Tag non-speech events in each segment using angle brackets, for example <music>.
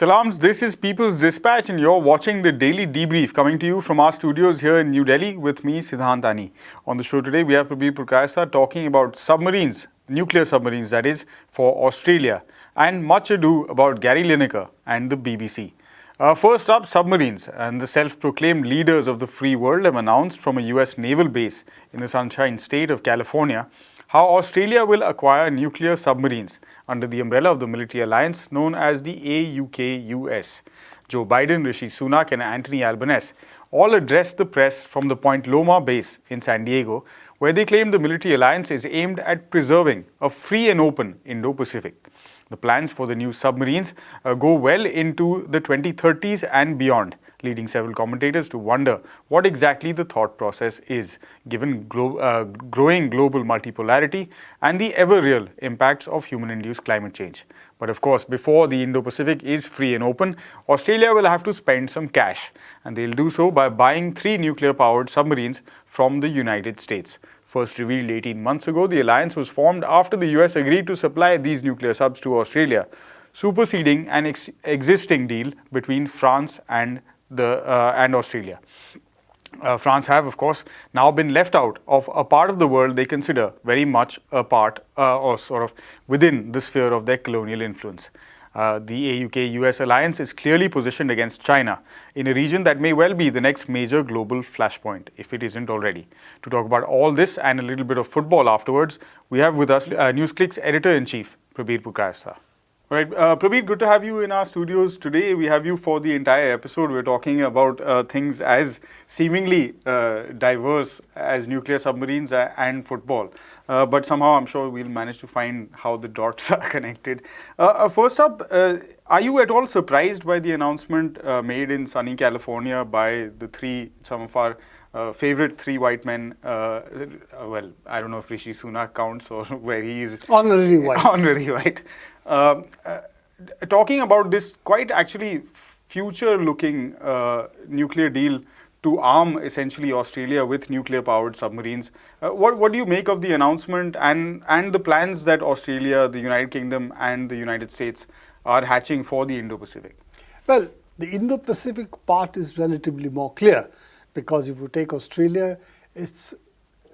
Salams, this is People's Dispatch and you're watching the Daily Debrief coming to you from our studios here in New Delhi with me, Siddhant Ani. On the show today, we have Prabir Purkayastha talking about submarines, nuclear submarines that is, for Australia and much ado about Gary Lineker and the BBC. Uh, first up, submarines and the self-proclaimed leaders of the free world have announced from a US naval base in the Sunshine State of California how Australia will acquire nuclear submarines under the umbrella of the military alliance known as the AUKUS. Joe Biden, Rishi Sunak and Anthony Albanese all addressed the press from the Point Loma base in San Diego, where they claim the military alliance is aimed at preserving a free and open Indo-Pacific. The plans for the new submarines uh, go well into the 2030s and beyond leading several commentators to wonder what exactly the thought process is, given glo uh, growing global multipolarity and the ever-real impacts of human-induced climate change. But of course, before the Indo-Pacific is free and open, Australia will have to spend some cash, and they'll do so by buying three nuclear-powered submarines from the United States. First revealed 18 months ago, the alliance was formed after the US agreed to supply these nuclear subs to Australia, superseding an ex existing deal between France and the, uh, and Australia. Uh, France have, of course, now been left out of a part of the world they consider very much a part uh, or sort of within the sphere of their colonial influence. Uh, the AUK-US alliance is clearly positioned against China in a region that may well be the next major global flashpoint, if it isn't already. To talk about all this and a little bit of football afterwards, we have with us uh, NewsClick's editor-in-chief, Prabir Purkayastha. All right, uh, good to have you in our studios today. We have you for the entire episode. We're talking about uh, things as seemingly uh, diverse as nuclear submarines and football. Uh, but somehow I'm sure we'll manage to find how the dots <laughs> are connected. Uh, uh, first up, are you at all surprised by the announcement made in sunny California by the three, some of our uh, favorite three white men, uh, well, I don't know if Rishi Sunak counts or <laughs> where he is. Honorary white. Honorary white. Um, uh, talking about this quite actually future-looking uh, nuclear deal to arm essentially Australia with nuclear-powered submarines. Uh, what, what do you make of the announcement and, and the plans that Australia, the United Kingdom and the United States are hatching for the Indo-Pacific? Well, the Indo-Pacific part is relatively more clear because if you take Australia, it's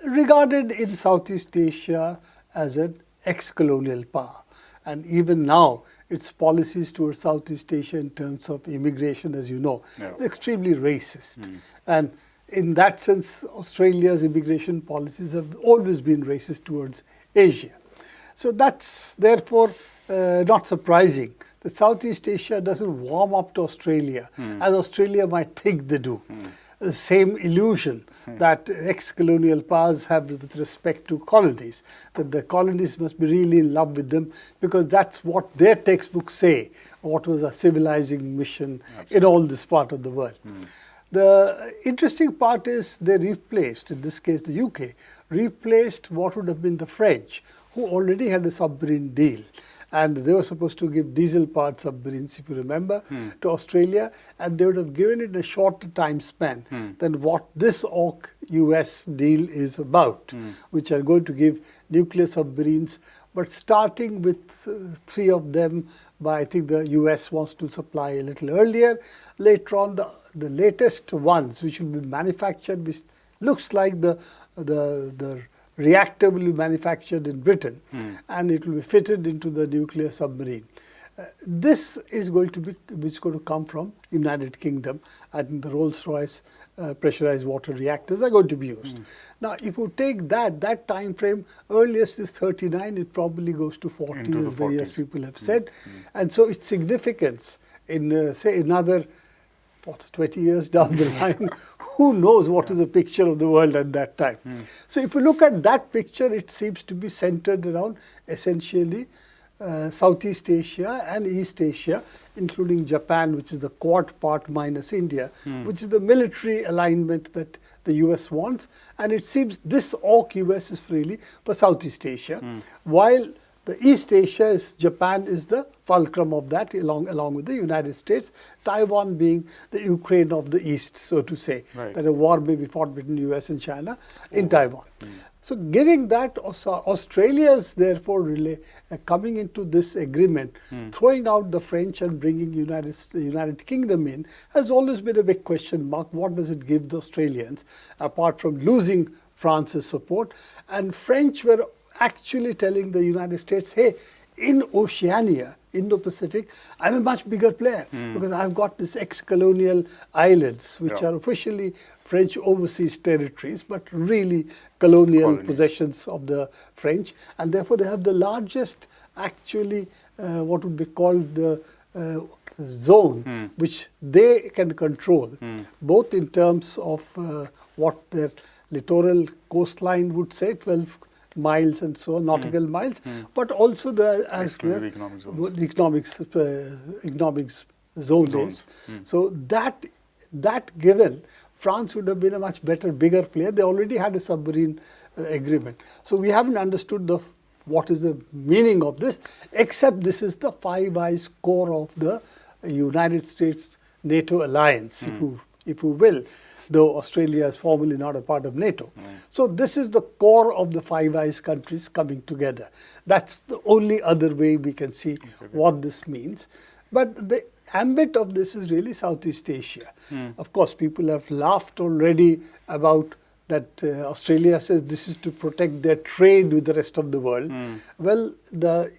regarded in Southeast Asia as an ex-colonial power. And even now, its policies towards Southeast Asia in terms of immigration, as you know, is extremely racist. Mm. And in that sense, Australia's immigration policies have always been racist towards Asia. So that's therefore uh, not surprising that Southeast Asia doesn't warm up to Australia mm. as Australia might think they do. Mm the same illusion hmm. that ex-colonial powers have with respect to colonies, that the colonies must be really in love with them because that's what their textbooks say, what was a civilizing mission Absolutely. in all this part of the world. Hmm. The interesting part is they replaced, in this case the UK, replaced what would have been the French, who already had a submarine deal and they were supposed to give diesel-powered submarines, if you remember, hmm. to Australia, and they would have given it a shorter time span hmm. than what this AUK-US deal is about, hmm. which are going to give nuclear submarines, but starting with uh, three of them by, I think the US wants to supply a little earlier. Later on, the, the latest ones, which will be manufactured, which looks like the, the, the reactor will be manufactured in Britain mm. and it will be fitted into the nuclear submarine. Uh, this is going to be, which is going to come from United Kingdom. I think the Rolls-Royce uh, pressurized water reactors are going to be used. Mm. Now, if you take that, that time frame, earliest is 39, it probably goes to 40, as various people have said. Mm. And so its significance in, uh, say, another what, 20 years down the line, who knows what is the picture of the world at that time. Mm. So if you look at that picture, it seems to be centered around essentially uh, Southeast Asia and East Asia, including Japan, which is the Quad part minus India, mm. which is the military alignment that the US wants. And it seems this AUK US is really for Southeast Asia, mm. while the East Asia is Japan is the fulcrum of that along along with the United States, Taiwan being the Ukraine of the East, so to say. Right. That a war may be fought between US and China in Taiwan. So giving that, Australia is therefore really uh, coming into this agreement, throwing out the French and bringing United, United Kingdom in, has always been a big question mark. What does it give the Australians, apart from losing France's support? And French were actually telling the United States, hey, in Oceania, Indo-Pacific, I'm a much bigger player mm. because I've got this ex-colonial islands, which yeah. are officially French overseas territories, but really colonial Colonies. possessions of the French. And therefore, they have the largest, actually, uh, what would be called the uh, zone, mm. which they can control, mm. both in terms of uh, what their littoral coastline would say, 12 miles and so on, nautical mm. miles, mm. but also the as the, economic the economics uh, economics zone is. Mm. So that that given, France would have been a much better, bigger player. They already had a submarine uh, agreement. So we haven't understood the what is the meaning of this, except this is the Five Eyes core of the United States NATO alliance, if hmm. you if you will though Australia is formally not a part of NATO. Mm. So this is the core of the Five Eyes countries coming together. That's the only other way we can see okay. what this means. But the ambit of this is really Southeast Asia. Mm. Of course, people have laughed already about that uh, Australia says this is to protect their trade with the rest of the world. Mm. Well, the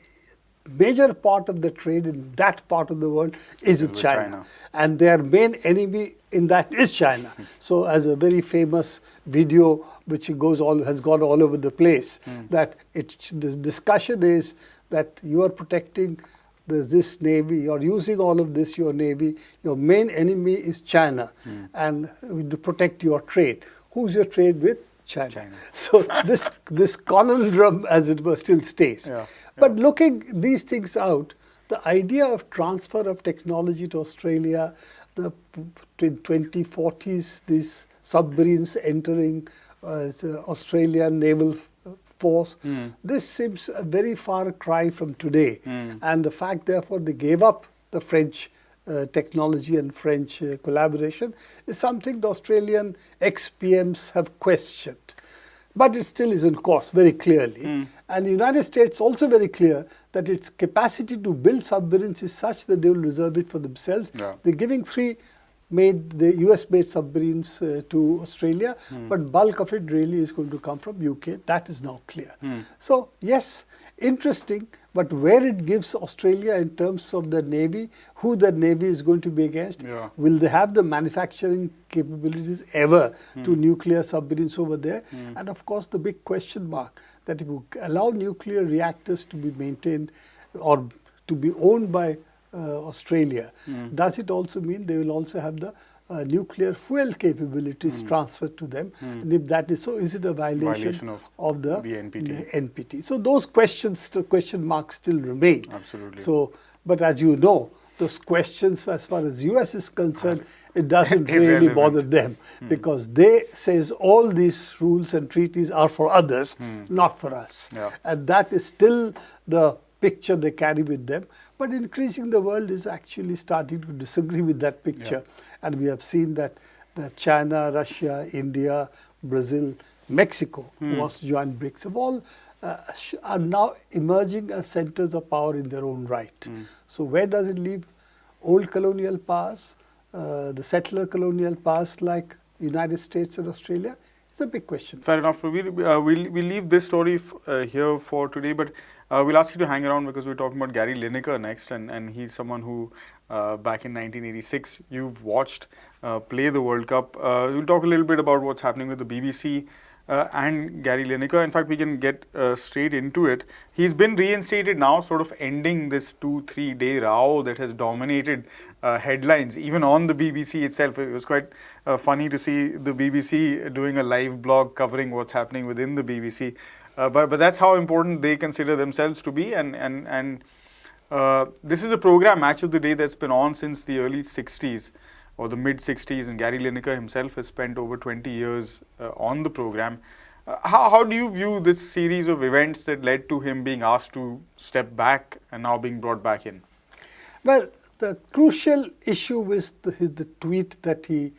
major part of the trade in that part of the world is with China. China. And their main enemy in that is China. so as a very famous video which goes all has gone all over the place, mm. that it the discussion is that you are protecting the, this navy, you're using all of this, your navy, your main enemy is China, mm. and to protect your trade. Who's your trade with? China. China. <laughs> So this this conundrum, as it were, still stays. Yeah, yeah. But looking these things out, the idea of transfer of technology to Australia, the 2040s, these submarines entering uh, Australian naval force. Mm. This seems a very far cry from today. Mm. And the fact, therefore, they gave up the French technology and French uh, collaboration is something the Australian ex-PMs have questioned. But it still is in course very clearly. Mm. And the United States also very clear that its capacity to build submarines is such that they will reserve it for themselves. Yeah. They're giving three made the US made submarines uh, to Australia, mm. but bulk of it really is going to come from UK. That is now clear. Mm. So yes, interesting, but where it gives Australia in terms of the Navy, who the Navy is going to be against, yeah. will they have the manufacturing capabilities ever mm. to nuclear submarines over there? Mm. And of course, the big question mark that if you allow nuclear reactors to be maintained or to be owned by uh, Australia, mm. does it also mean they will also have the uh, nuclear fuel capabilities mm. transferred to them. Mm. And if that is so, is it a violation, violation of, of, the, the, NPT. the, NPT. So those questions, the question marks still remain. Absolutely. So, but as you know, those questions as far as US is concerned, it doesn't <laughs> really bother them mm. because they says all these rules and treaties are for others, mm. not for us. Yeah. And that is still the picture they carry with them. But increasing the world is actually starting to disagree with that picture. Yeah. And we have seen that, that China, Russia, India, Brazil, Mexico, who hmm. wants to join BRICS, have all uh, are now emerging as centers of power in their own right. Mm. So where does it leave old colonial powers, uh, the settler colonial powers like United States and Australia? It's a big question. Fair enough. We'll, uh, we'll, we'll leave this story uh, here for today, but uh, we'll ask you to hang around because we're talking about Gary Lineker next, and, and he's someone who, uh, back in 1986, you've watched uh, play the World Cup. Uh, we'll talk a little bit about what's happening with the BBC uh, and Gary Lineker. In fact, we can get uh, straight into it. He's been reinstated now, sort of ending this two, three day row that has dominated headlines, even on the BBC itself. It was quite funny to see the BBC doing a live blog covering what's happening within the BBC. Uh, but, but that's how important they consider themselves to be. And, and, and uh, this is a program, Match of the Day, that's been on since the early 60s or the mid 60s. And Gary Lineker himself has spent over 20 years uh, on the program. Uh, how, how do you view this series of events that led to him being asked to step back and now being brought back in? Well, the crucial issue was the, the tweet that he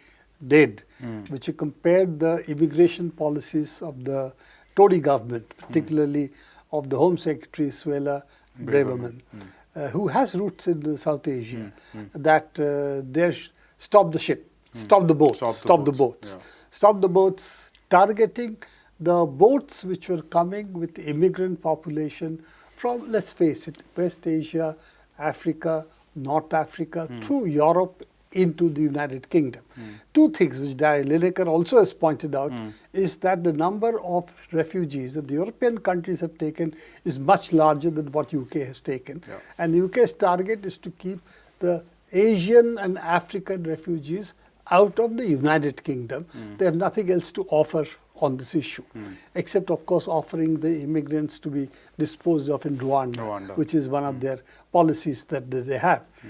did, mm. which he compared the immigration policies of the Tory government, hmm. particularly of the Home Secretary Suella Braverman, mm. uh, who has roots in South Asia, hmm. Hmm. that uh, they stop the ship, stop the boats, stop, stop the boats, the boats, yeah. stop the boats, targeting the boats which were coming with immigrant population from, let's face it, West Asia, Africa, North Africa, mm. through Europe into the United Kingdom. Mm. Two things which Di Lineker also has pointed out mm. is that the number of refugees that the European countries have taken is much larger than what UK has taken. Yeah. And the UK's target is to keep the Asian and African refugees out of the United Kingdom. Mm. They have nothing else to offer on this issue, mm. except of course offering the immigrants to be disposed of in Rwanda, Rwanda. which is one mm. of hmm. their policies that they have. Hmm.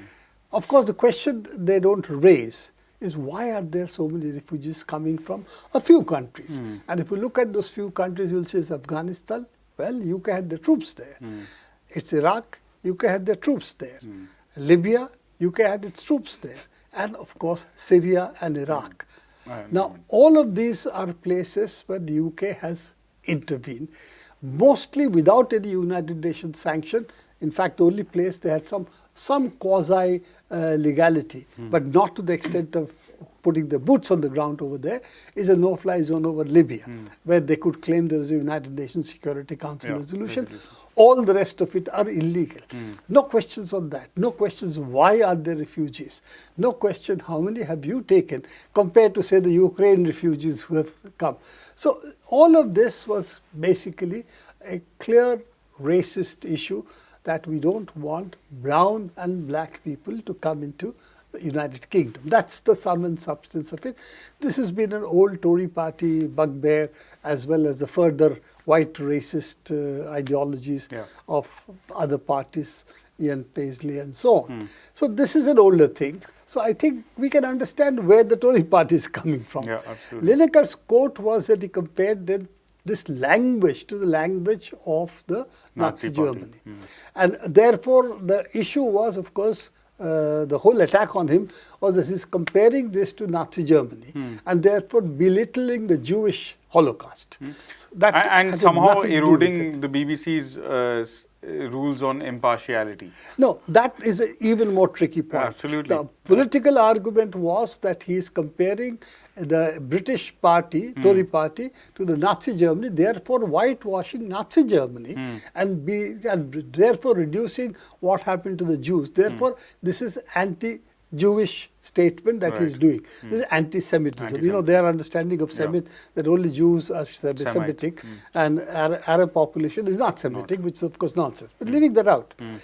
Of course, the question they don't raise is why are there so many refugees coming from a few countries? Mm. And if you look at those few countries, you'll say it's Afghanistan. Well, UK had the troops there. Mm. It's Iraq, UK had their troops there. Mm. Libya, UK had its troops there and of course Syria and Iraq. Now all of these are places where the UK has intervened, mostly without any United Nations sanction. In fact, the only place they had some some quasi legality, mm. but not to the extent of putting the boots on the ground over there, is a no-fly zone over Libya, mm. where they could claim there was a United Nations Security Council yeah, resolution. resolution all the rest of it are illegal. Mm. No questions on that. No questions why are there refugees. No question how many have you taken compared to say the Ukraine refugees who have come. So all of this was basically a clear racist issue that we don't want brown and black people to come into the United Kingdom. That's the sum and substance of it. This has been an old Tory party bugbear as well as the further white racist uh, ideologies yeah. of other parties, Ian Paisley and so on. Mm. So this is an older thing. So I think we can understand where the Tory <laughs> party is coming from. Yeah, absolutely. Quote was that he compared them this language to the language of the Nazi, Nazi Germany. Mm. And therefore, the issue was, of course, uh, the whole attack on him was this is comparing this to Nazi Germany mm. and therefore belittling the Jewish Holocaust. Mm. That and, and somehow eroding the BBC's uh, rules on impartiality. No, that is an even more tricky point. Absolutely. The political argument was that he is comparing the British party, mm. Tory party, to the Nazi Germany, therefore whitewashing Nazi Germany mm. and, be, and therefore reducing what happened to the Jews. Therefore, mm. this is anti Jewish statement that right. he's doing. Mm. This is anti-Semitism. Anti you know, their understanding of Semit, yeah. that only Jews are Semitic mm. and Arab population is not Semitic, not. which is of course nonsense. But mm. leaving that out. Hmm.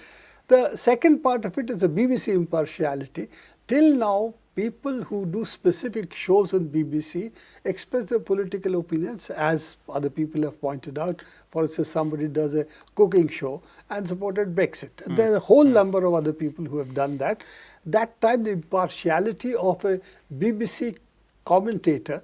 The second part of it is the BBC impartiality. Till now, people who do specific shows on BBC express their political opinions as other people have pointed out. For instance, somebody does a cooking show and supported Brexit. Mm. There are a whole mm. number of other people who have done that. That time the impartiality of a BBC commentator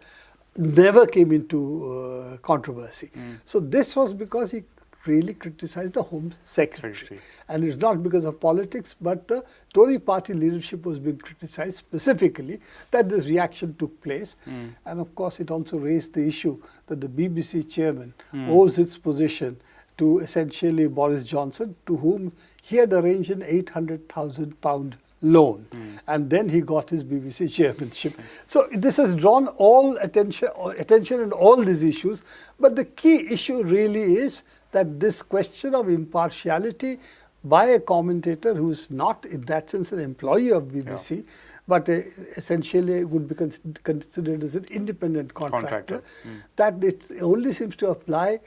never came into uh, controversy. Mm. So this was because he really criticized the Home Secretary. Secretary. And it's not because of politics, but the Tory party leadership was being criticized specifically that this reaction took place. Mm. And of course, it also raised the issue that the BBC chairman mm. owes its position to essentially Boris Johnson, to whom he had arranged an 800,000 pound loan mm. and then he got his BBC chairmanship. So this has drawn all attention, attention in all these issues but the key issue really is that this question of impartiality by a commentator who is not in that sense an employee of BBC, yeah. but uh, essentially would be con considered as an independent contractor, contractor. Mm. that it only seems to apply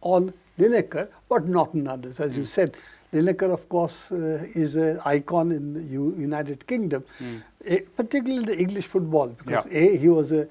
on Lineker, but not on others. As mm. you said, Lineker, of course, uh, is an icon in the U United Kingdom, mm. particularly the English football, because yeah. A, he was a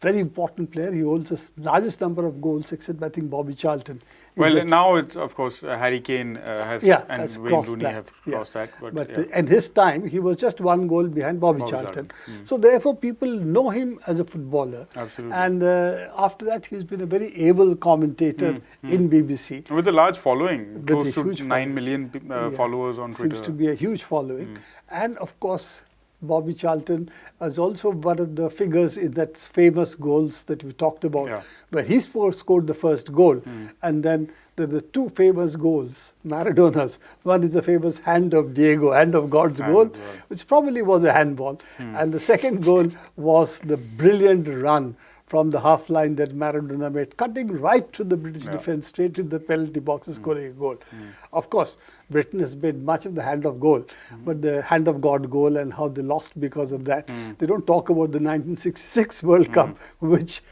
very important player. He holds the largest number of goals, except I think Bobby Charlton. He's Well, now it's of course uh, Harry Kane uh, has yeah, and has Wayne crossed Rooney that. have yeah. crossed that. But, But yeah. at his time, he was just one goal behind Bobby, Bobby Charlton. Charlton, mm. So therefore, people know him as a footballer. Absolutely. And uh, after that, he's been a very able commentator in BBC. with a large following, With close a to huge nine following. million uh, Yeah, followers on Twitter. Hmm. Seems to be a huge following. And of course, Bobby Charlton is also one of the figures in that famous goals that we talked about, Yeah. where he scored, the first goal. Hmm. And then there are the two famous goals, Maradona's. One is the famous hand of Diego, hand of God's Hand goal, of God. Which probably was a handball. Hmm. And the second goal was the brilliant run from the half line that Maradona made, cutting right to the British Yeah. defence, straight to the penalty box, and scoring a goal. Hmm. Of course, Britain has made much of the hand of goal, Hmm. but the hand of God goal and how they lost because of that. They don't talk about the 1966 World Hmm. Cup, which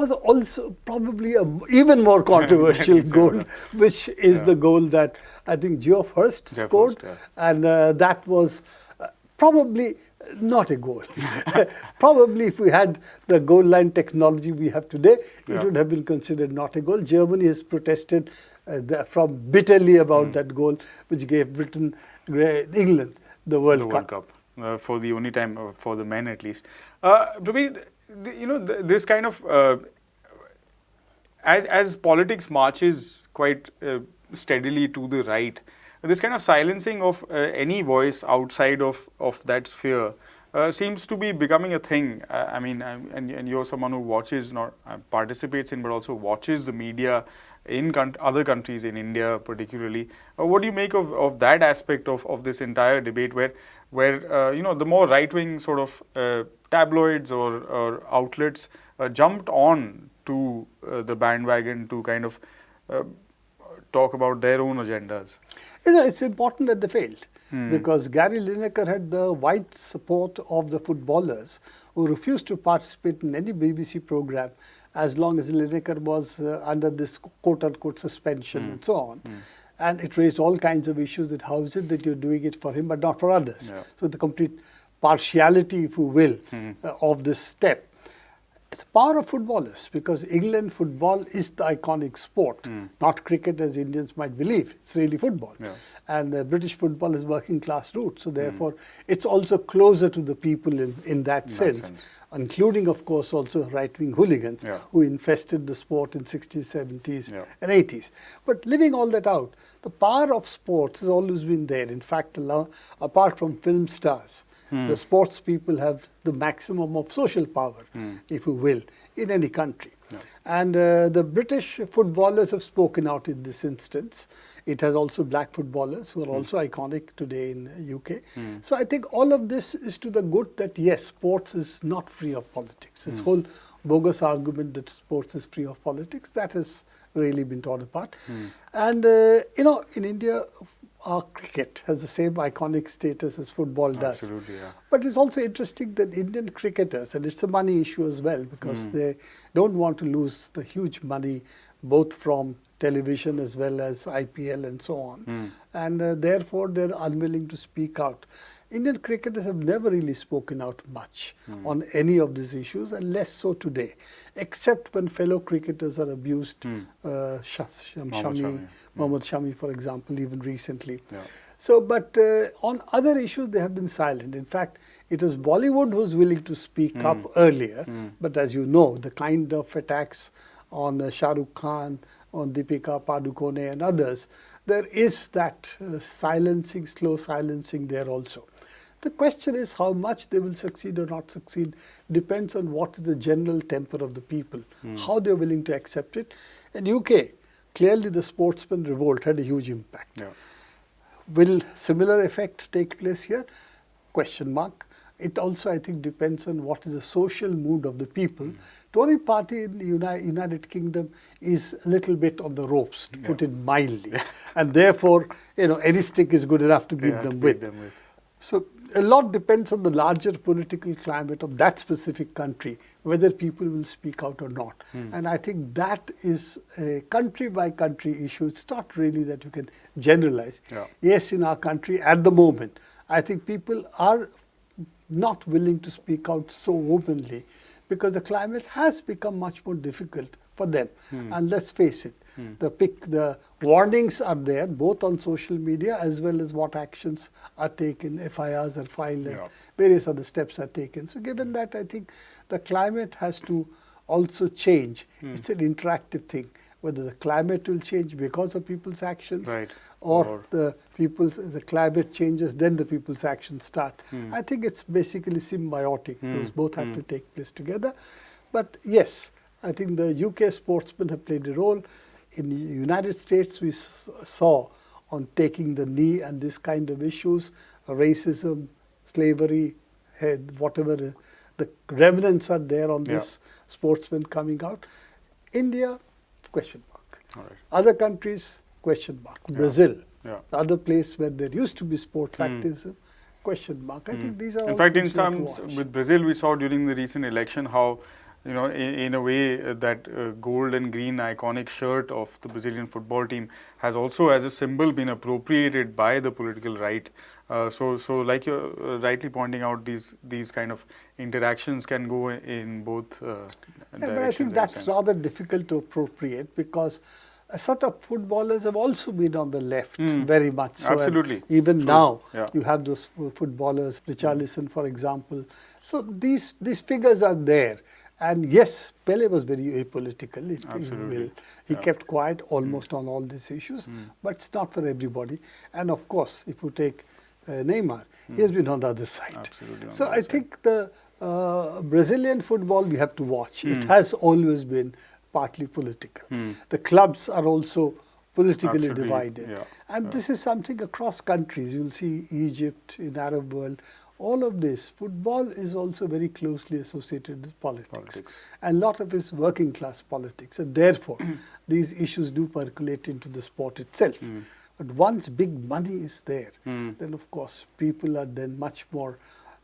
was also probably a even more <laughs> controversial goal, which is Yeah. the goal that I think Geoff Hurst Geoff scored, Hurst, yeah. and uh, that was uh, probably not a goal. <laughs> probably if we had the goal line technology we have today, it Yeah. would have been considered not a goal. Germany has protested uh, the, from bitterly about Hmm. that goal, which gave Britain, England, the World the Cup. World Cup uh, for the only time uh, for the men at least. Uh, you know th- this kind of uh, as as politics marches quite uh, steadily to the right, this kind of silencing of uh, any voice outside of of that sphere. Uh, seems to be becoming a thing. Uh, I mean, um, and, and you're someone who watches, not uh, participates in, but also watches the media in other countries, in India particularly. Uh, what do you make of, of that aspect of, of this entire debate, where where uh, you know the more right wing sort of uh, tabloids or, or outlets uh, jumped on to uh, the bandwagon to kind of uh, talk about their own agendas. You know, it's important that they failed Hmm. because Gary Lineker had the wide support of the footballers who refused to participate in any BBC program as long as Lineker was uh, under this quote unquote suspension Hmm. and so on. And it raised all kinds of issues that how is it that you're doing it for him but not for others. Yeah. So the complete partiality, if you will, Hmm. uh, of this step. Power of footballers because England football is the iconic sport, not cricket as Indians might believe. It's really football. Hmm. Yeah. And uh, British football is working class roots, so therefore it's also closer to the people in, in that, sense, sense. including, of course, also right wing hooligans Yeah. who infested the sport in 60s, 70s, Yeah. and 80s. But leaving all that out, the power of sports has always been there. In fact, apart from film stars, Hmm. the sports people have the maximum of social power, hmm. if you will, in any country. And uh, the British footballers have spoken out in this instance. It has also black footballers who are hmm. also iconic today in UK. So I think all of this is to the good that yes, sports is not free of politics. This whole bogus argument that sports is free of politics that has really been torn apart. And uh, you know, in India, our cricket has the same iconic status as football does. Absolutely, yeah. But it's also interesting that Indian cricketers, and it's a money issue as well, because they don't want to lose the huge money both from television as well as IPL and so on. And uh, therefore, they're unwilling to speak out. Indian cricketers have never really spoken out much on any of these issues, and less so today, except when fellow cricketers are abused. Uh, Sh- Sh- Mohammad Shami, Mohammad Shami, for example, even recently. Yeah. So, but uh, on other issues, they have been silent. In fact, it was Bollywood who was willing to speak up earlier. But as you know, the kind of attacks on uh, Shah Rukh Khan, on Deepika Padukone, and others, there is that uh, silencing, slow silencing there also. The question is how much they will succeed or not succeed depends on what is the general temper of the people, hmm. how they're willing to accept it. In UK, clearly the sportsman revolt had a huge impact. Yeah. Will similar effect take place here? Question mark. It also, I think, depends on what is the social mood of the people. Hmm. Tory party in the Uni- United Kingdom is a little bit on the ropes, to put it mildly, and therefore, you know, any stick is good enough to beat Yeah, them beat with. them with. So a lot depends on the larger political climate of that specific country, whether people will speak out or not. Hmm. And I think that is a country by country issue. It's not really that you can generalize. Yeah. Yes, in our country at the moment, I think people are not willing to speak out so openly because the climate has become much more difficult for them. And let's face it, the pick, the warnings are there both on social media as well as what actions are taken, FIRs are filed, and Yeah. various other steps are taken. So given that, I think the climate has to also change. Hmm. It's an interactive thing. Whether the climate will change because of people's actions, Right. or, Or- the people's the climate changes, then the people's actions start. Hmm. I think it's basically symbiotic. Hmm. Those both have to take place together. But yes, I think the UK sportsmen have played a role. In the United States, we saw on taking the knee and this kind of issues, racism, slavery, head, whatever the, the remnants are there on Yeah. this sportsman coming out. India, question mark. All right. Other countries, question mark. Brazil, Yeah. the other place where there used to be sports hmm. activism, question mark. I hmm. think these are In all fact, in things we have some with Brazil, we saw during the recent election how, you know, in, in a way uh, that uh, gold and green iconic shirt of the Brazilian football team has also, as a symbol, been appropriated by the political right. Uh, so, so like you're uh, rightly pointing out, these these kind of interactions can go in, in both. Uh, Yeah, but I think that's rather difficult to appropriate because a set of footballers have also been on the left very much so. Hmm. Absolutely. Even True. now, Yeah. you have those fo- footballers, Richarlison, for example. So these these figures are there. And yes, Pele was very apolitical, if you Absolutely. will. He Yeah. Kept quiet mm. almost on all these issues, mm. but it's not for everybody. And of course, if you take uh, Neymar, he has mm. been on the other side. Absolutely So I side. think the uh, Brazilian football we have to watch. It has always been partly political. The clubs are also politically Absolutely, divided. yeah, And yeah. this is something across countries. You'll see Egypt, in Arab world, all of this. Football is also very closely associated with politics. Politics. And a lot of it is working class politics. And therefore, <clears throat> these issues do percolate into the sport itself. Hmm. But once big money is there, then of course people are then much more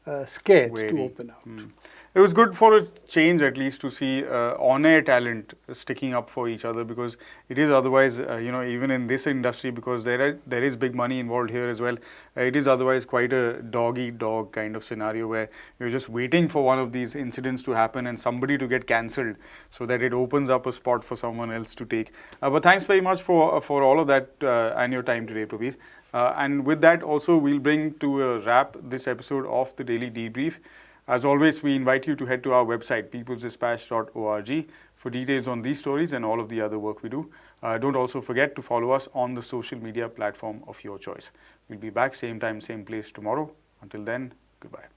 uh, scared to open out. Mm. It was good for a change, at least, to see uh, on-air talent sticking up for each other because it is otherwise, uh, you know, even in this industry, because there is there is big money involved here as well. Uh, it is otherwise quite a dog-eat-dog kind of scenario where you're just waiting for one of these incidents to happen and somebody to get cancelled, so that it opens up a spot for someone else to take. Uh, but thanks very much for for all of that uh, and your time today, Prabir. Uh, and with that, also, we'll bring to a wrap this episode of the Daily Debrief. As always, we invite you to head to our website, peoplesdispatch.org, for details on these stories and all of the other work we do. Uh, don't also forget to follow us on the social media platform of your choice. We'll be back same time, same place tomorrow. Until then, goodbye.